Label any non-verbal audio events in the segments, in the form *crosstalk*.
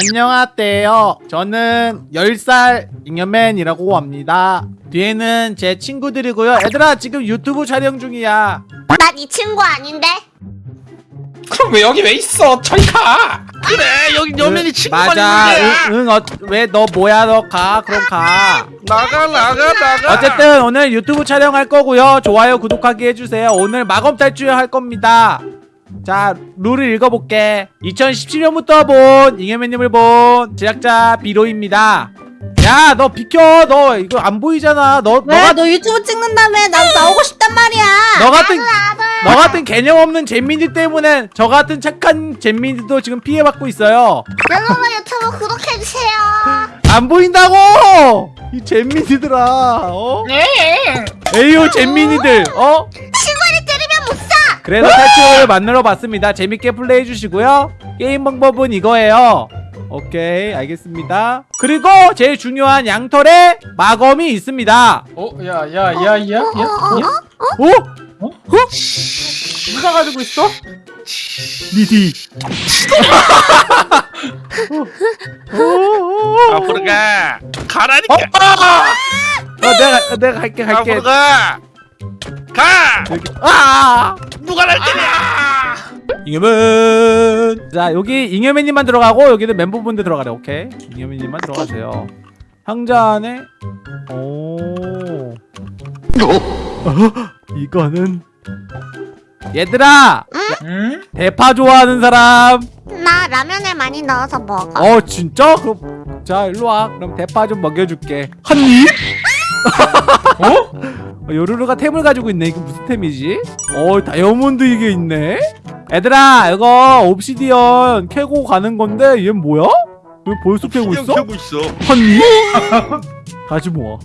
안녕하세요. 저는 10살 잉여맨이라고 합니다. 뒤에는 제 친구들이고요. 얘들아 지금 유튜브 촬영 중이야. 난 이 친구 아닌데? 그럼 왜 여기 왜 있어? 저리 가. 그래 여기 여면이 친구가 맞아. 있는 거야 응, 응 어, 왜너 뭐야 너 가. 그럼 가. 나가 나가 나가 어쨌든 오늘 유튜브 촬영할 거고요. 좋아요, 구독하기 해주세요. 오늘 마검 탈출 할 겁니다. 자, 룰을 읽어볼게. 2017년부터 본 잉여맨님을 본 제작자 비로입니다. 야, 너 비켜. 너 이거 안 보이잖아. 너, 왜? 너가 너 유튜브 찍는다며? 난 나오고 싶단 말이야. 너 같은 너 같은 개념 없는 잼민이 때문에 저 같은 착한 잼민이도 지금 피해받고 있어요. 여러분 유튜브 구독해주세요. 안 보인다고! 이 잼민이들아. 어? 네. 에이요 잼민이들. 어? 그래서 탈출을 만들어 봤습니다. 재밌게 플레이해 주시고요. 게임 방법은 이거예요. 오케이, 알겠습니다. 그리고 제일 중요한 양털에 마검이 있습니다. 어, 야, 야, 야, 야, 야. 오? 어? 어? 누가 가지고 있어? 니디. 앞으로 가 가라니까 어, 내가 내가 갈게 갈게. 앞으로 가 가! 여기. 아! 누가 날 때려 잉여맨. 자, 여기 잉여맨님만 들어가고 여기는 멤버분들 들어가래. 오케이. 잉여맨님만 들어가세요. 상자 안에 오. 어? *laughs* 이거는 얘들아 응? 대파 좋아하는 사람 나 라면을 많이 넣어서 먹어. 어 진짜 그럼 자 일로 와 그럼 대파 좀 먹여 줄게 한 입 어? *laughs* 어, 요루루가 템을 가지고 있네. 이거 무슨 템이지? 어 다이아몬드 이게 있네. 얘들아 이거 옵시디언 캐고 가는 건데 얘 뭐야? 왜 벌써 캐고 있어? 켜고 있어. 한입 *laughs* 다시 모아.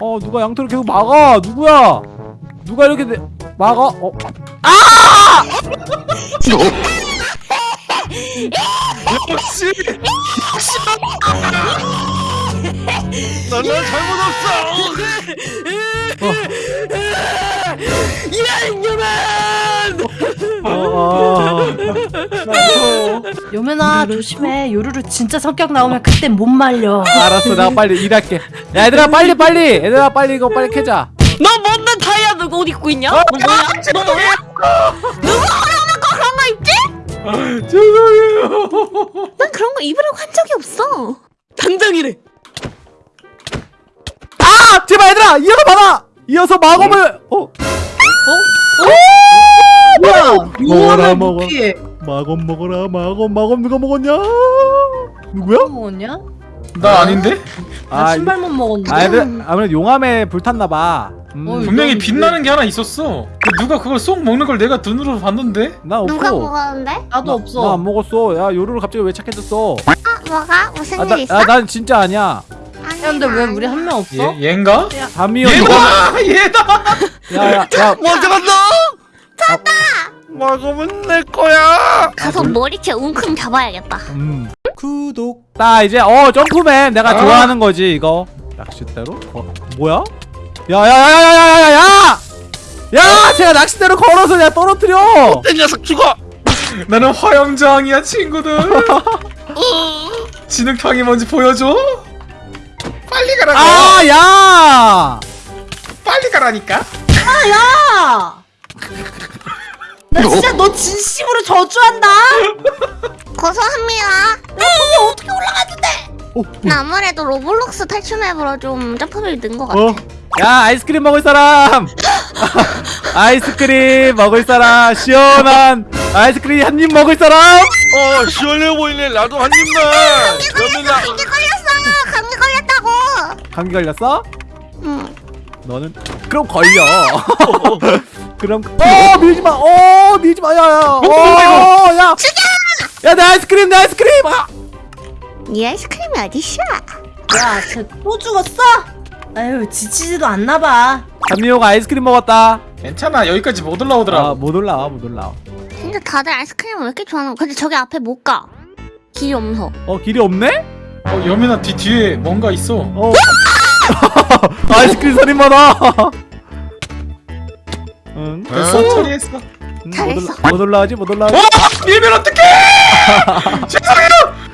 어 누가 양털을 계속 막아. 누구야? 누가 이렇게 내- 막아? 어. 역시! 역시! 너는 잘못 없어. *laughs* 요면아 조심해. 요루루 진짜 성격 나오면 그때 못 말려. 알았어 내가 빨리 일할게 야 얘들아 빨리 빨리 얘들아 빨리 이거 빨리 캐자 너 뭔데 다이아도 옷 입고 있냐? 너 뭐야? 너 뭐야? 그런 거 입지? 죄송해요 난 그런 거 입으라고 한 적이 없어. 당장이래. 아 제발 얘들아 이어서 받아 이어서 마검을 어 뭐야? 먹어라, 용암을 먹어. 마검 먹어라 마검 마검 누가 먹었냐 누구야 뭐 먹었냐? 나 아닌데? 나 아, 신발만 먹었는데. 아 아무래도 용암에 불탔나봐 음, 어이. 분명히 빛나는 게 하나 있었어. 그 누가 그걸 쏙 먹는 걸 내가 눈으로 봤는데? 나 없어 누가 먹었는데? 나도 나 없어. 안 먹었어 야 요루루 갑자기 왜 착해졌어 아 뭐가? 무슨 아, 일 나, 있어? 아, 난 진짜 아니야 아니, 야, 근데 왜나 우리 한 명 없어? 얘, 얘인가? 담이요 얘다! *laughs* 얘다! 야야야 먼저 간다 찾다 마검은 내 거야 가서 머리채 웅큼 잡아야겠다. 음. 구독. 나 이제 어 점프맨 내가 아. 좋아하는 거지 이거. 낚싯대로? 어, 뭐야? 야야야야야야야야! 야, 제가 낚싯대로 걸어서 내가 떨어뜨려. 내 녀석 죽어 나는 화염저항이야 친구들. *laughs* 진흙탕이 뭔지 보여줘? 빨리 가라고. 아, 야! 빨리 가라니까. 야! 나 진짜 너 진심으로 저주한다. 고소합니다. 야, 어떻게 올라갔는데? 어, 나 아무래도 로블록스 탈출 map으로 좀 점프를 넣은 것 같아. 어? 야, 아이스크림 먹을 사람. *laughs* 아이스크림 먹을 사람. 시원한 아이스크림 한 입 먹을 사람. 어 시원해 보이네 나도 한 입만 나 걸렸어. 감기 걸렸다고. 감기 걸렸어? 응. 너는 그럼 걸려. *laughs* 그럼 어 밀지 마. 어 밀지 마. 야야. 어 야. 야, 내 아이스크림, 내 아이스크림. 아! 네 아이스크림이 어딨어? 야, 쟤또 죽었어? 아유, 지치지도 않나 봐. 담미호가 아이스크림 먹었다. 괜찮아 여기까지 못 아, 올라오더라고. 못 올라와, 못 올라와. 근데 다들 아이스크림을 왜 이렇게 좋아하는 거야? 근데 저기 앞에 못 가. 길이 없어. 어, 길이 없네? 어 여민아 뒤 뒤에 뭔가 있어. 어. *laughs* 아이스크림 살인마다. 응. 됐어 처리했어. 응, 못, 잘했어. 올라, 못 올라가지, 못 올라가지. 어! 밀면 어떡해! 죄송해요!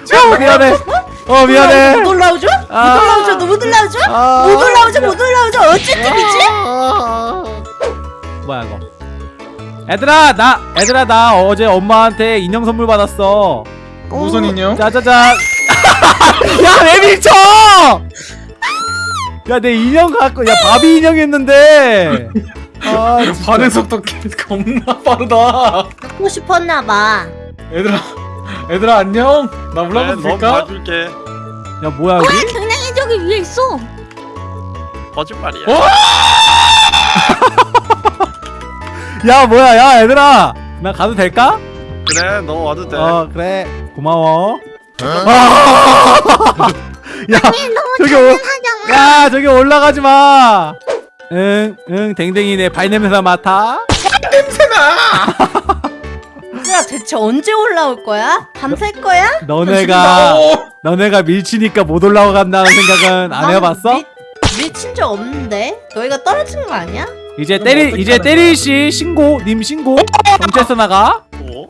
죄송해요! 아 미안해 어 미안해 못 올라오죠? 못 아. 올라오죠? 못 올라오죠? 아. 못 올라오죠? 못 올라오죠? 어쨌든이지? 뭐야 이거 얘들아 나 얘들아 나 어제 엄마한테 인형 선물 받았어 무슨 인형? 짜자잔 *laughs* 야왜 밀쳐 야 내 인형 갖고 야 바비 인형이었는데 아 진짜. 반응 속도 개- 겁나 빠르다. 갖고 싶었나봐 얘들아, 얘들아 안녕. 나 올라가도 네, 넌 될까? 봐줄게. 야 뭐야 여기 굉장히 저기 위에 있어. 거짓말이야. 어? *laughs* 야 뭐야 야 얘들아 나 가도 될까 그래, 너 와도 돼. 어 그래 고마워 아! *laughs* 야 저기 오, 야 저기 올라가지 마. 응, 응, 댕댕이 내 발냄새 맡아. 얘들아 *laughs* 대체 언제 올라올 거야? 밤샐 거야? 너네가 어. 너네가 밀치니까 못 올라간다는 생각은 안난 해봤어? 밀- 밀친 적 없는데 너희가 떨어진 거 아니야? 이제 때리 이제 때릴 시 신고 님 신고 경찰서 나가. 어?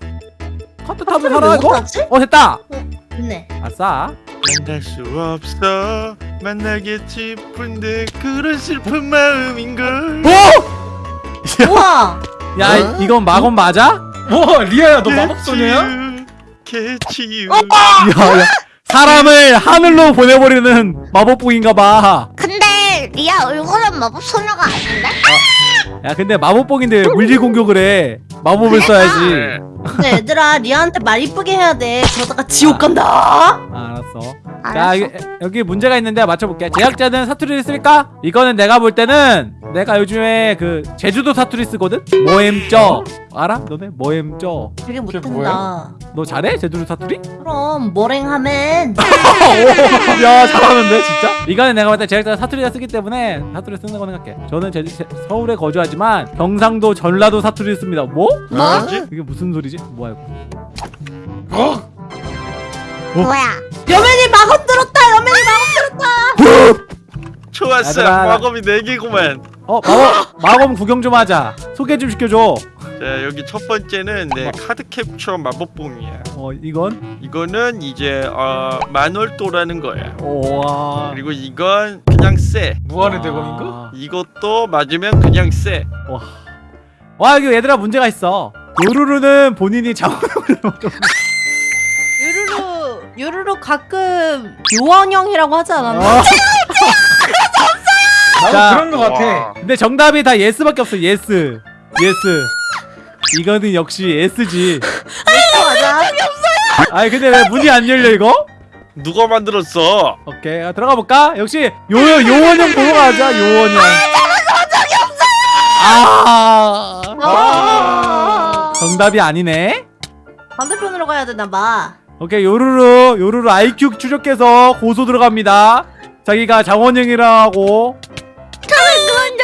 카트 타면 살아 왜 이거? 어 됐다. 네 아싸. 만날 수 없어. 만나기 싶은데 그런 슬픈 마음인걸. 오! *laughs* 우와 야 이- 이건 마검 맞아? 뭐 리아야 너 마법 소녀야? 개치유. 야, 야 사람을 하늘로 보내버리는 마법봉인가봐. 근데 리아 얼굴은 마법 소녀가 아닌데? 야 근데 마법봉인데 물리 공격을 해. 마법을 써야지. 네. 근데 얘들아 리아한테 말 이쁘게 해야 돼 그러다가 지옥 간다 아, 알았어. 자 알았어. 여기, 여기 문제가 있는데 맞춰볼게. 제작자는 사투리를 쓸까? 이거는 내가 볼 때는 내가 요즘에 그 제주도 사투리 쓰거든. 모엠쩌 알아? 너네 모엠쩌. 되게 못한다 너 잘해? 제주도 사투리? 그럼 머랭하면 *laughs* 오, 야 잘하는데 진짜? 이거는 내가 볼때 제작자가 사투리가 쓰기 때문에 사투리 쓰는 거 생각해. 저는 제주, 제- 서울에 거주하지만 경상도 전라도 사투리를 씁니다. 뭐? 뭐지? 이게 무슨 소리지? 뭐야 이거? 어? 뭐야? 여맨이 마법 들었다 여맨이 마법 *laughs* 좋았어. 얘들아. 마검이 네 개구만. 어 마법 마검 구경 좀 하자. 소개 좀 시켜줘. 자, 여기 첫 번째는 내 카드 캡처 마법봉이야. 어 이건 이거는 이제 어, 만월도라는 거야. 오와. 그리고 이건 그냥 쎄. 무한의 대검인가? 이것도 맞으면 그냥 쎄. 와 여기 얘들아 문제가 있어. 요루루는 본인이 장원영을 먼저 유루루 유루루 가끔 요원형이라고 하지 않았나? *laughs* 어. 나도 자. 그런 거 같아. 와. 근데 정답이 다 yes밖에 없어. yes. yes. 이거는 역시 yes지. 맞아 아니 근데 왜 문이 안 열려 이거? 누가 만들었어? 오케이 아, 들어가 볼까? 역시 요 요원형 보러 가자. 요원형. 아. 아 정답이 아니네. 반대편으로 가야 되나 봐 오케이 요루루 요루루 IQ 추적해서 고소 들어갑니다. 자기가 장원영이라고.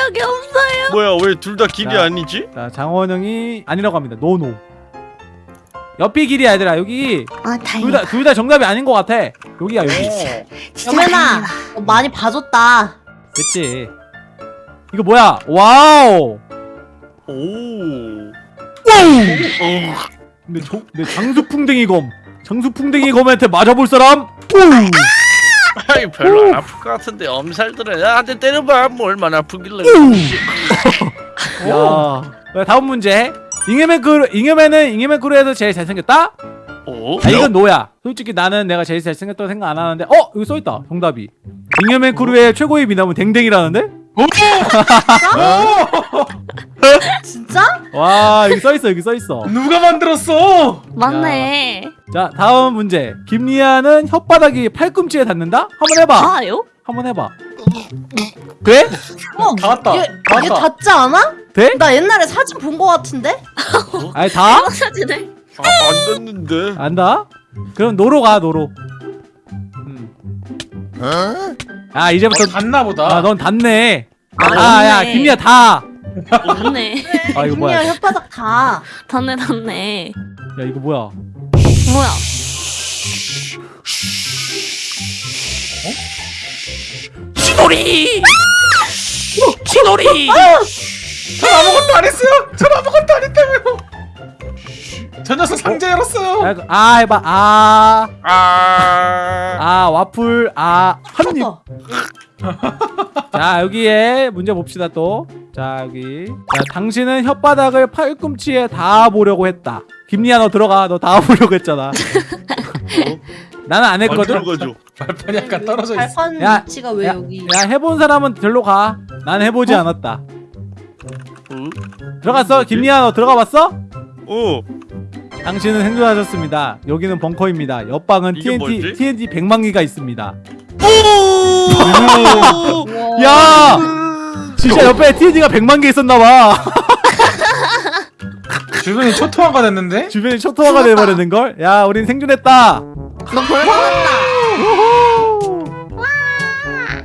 적이 없어요. 뭐야 왜 둘 다 길이 자. 아니지? 자 장원영이 아니라고 합니다. 노노. 옆이 길이야 얘들아 여기 아둘 다행이다. 다둘 다 정답이 아닌 것 같아. 여기야 여기. 여맨아 다행이다. 너 많이 봐줬다 됐지. 이거 뭐야? wow. 오. 근데 저, 내 장수풍뎅이 검. 장수풍뎅이 검한테 맞아볼 사람? 오! 아이 별로 안 아플 것 같은데 엄살들은 나한테 때려봐 뭐 얼마나 아프길래 야. 자, 다음 문제. 잉여맨 크루, 잉여맨은 잉여맨 crew에서 제일 잘생겼다? 오? 아, 이건 no야. 솔직히 나는 내가 제일 잘생겼다고 생각 안 하는데, 어? 여기 써있다. 정답이. 잉여맨 크루의 최고의 미남은 댕댕이라는데? 진짜? 와, 여기 써있어, 여기 써있어. 누가 만들었어? 맞네. 자, 다음 문제. 김리아는 혓바닥이 팔꿈치에 닿는다? 한번 해봐. 아요? 한번 해봐. 돼? 어 닿았다. 얘, 닿았다. 얘 닿지 않아? 돼? 나 옛날에 사진 본 거 같은데? *laughs* 아니, 다? 사진을. 아, 안 됐는데 안다? 그럼 노로 가 노로 음. 아 이제부터 어, 닿나 보다. 아 넌 닿네 아, 아야 닿네. 김리야 다! 맞네. 아 이거 뭐야 김리아 혓바닥 다 닿네 닿네. 야 이거 뭐야 뭐야? 치돌이! 치돌이! 전 아무것도 안 했어요. 전 아무것도 안 했다고요. 저 녀석 상자 열었어요. 야, 아 해봐 아 아 아. 와플 아 한입 어. 자 여기에 문제 봅시다 또 자 여기 자 당신은 혓바닥을 팔꿈치에 닿아보려고 했다 김리아 너 들어가 너 닿아보려고 했잖아 *laughs* 나는 안 했거든. 발판이 약간 떨어져 있어. 발판 야, 위치가 왜 야, 여기? 야 해본 사람은 절로 가 난 해보지 않았다 들어갔어 김리아 너 들어가 봤어? 오. 당신은 행동하셨습니다 여기는 벙커입니다 옆방은 TNT 뭐지? TNT 100만 개가 있습니다. 야 진짜 옆에 TNT가 100만 개 있었나 봐 *laughs* 주변이 초토화가 됐는데? 주변이 초토화가 돼 버리는 걸? 야, 우린 생존했다.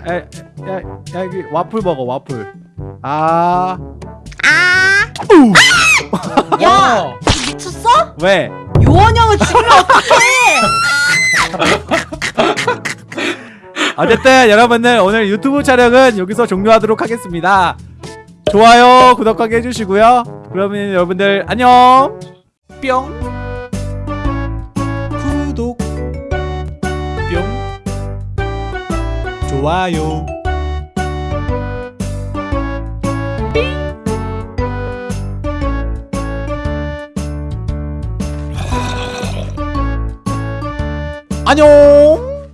야, 야, 야, 여기 와플 먹어, 와플. 아, 아, 야 미쳤어? 왜? 요원형을 죽이면 어떡해? *laughs* 어쨌든 여러분들 오늘 유튜브 촬영은 여기서 종료하도록 하겠습니다. 좋아요, 구독하게 해주시고요. 그러면 여러분들 안녕. 뿅. 구독. 뿅. 좋아요. 안녕.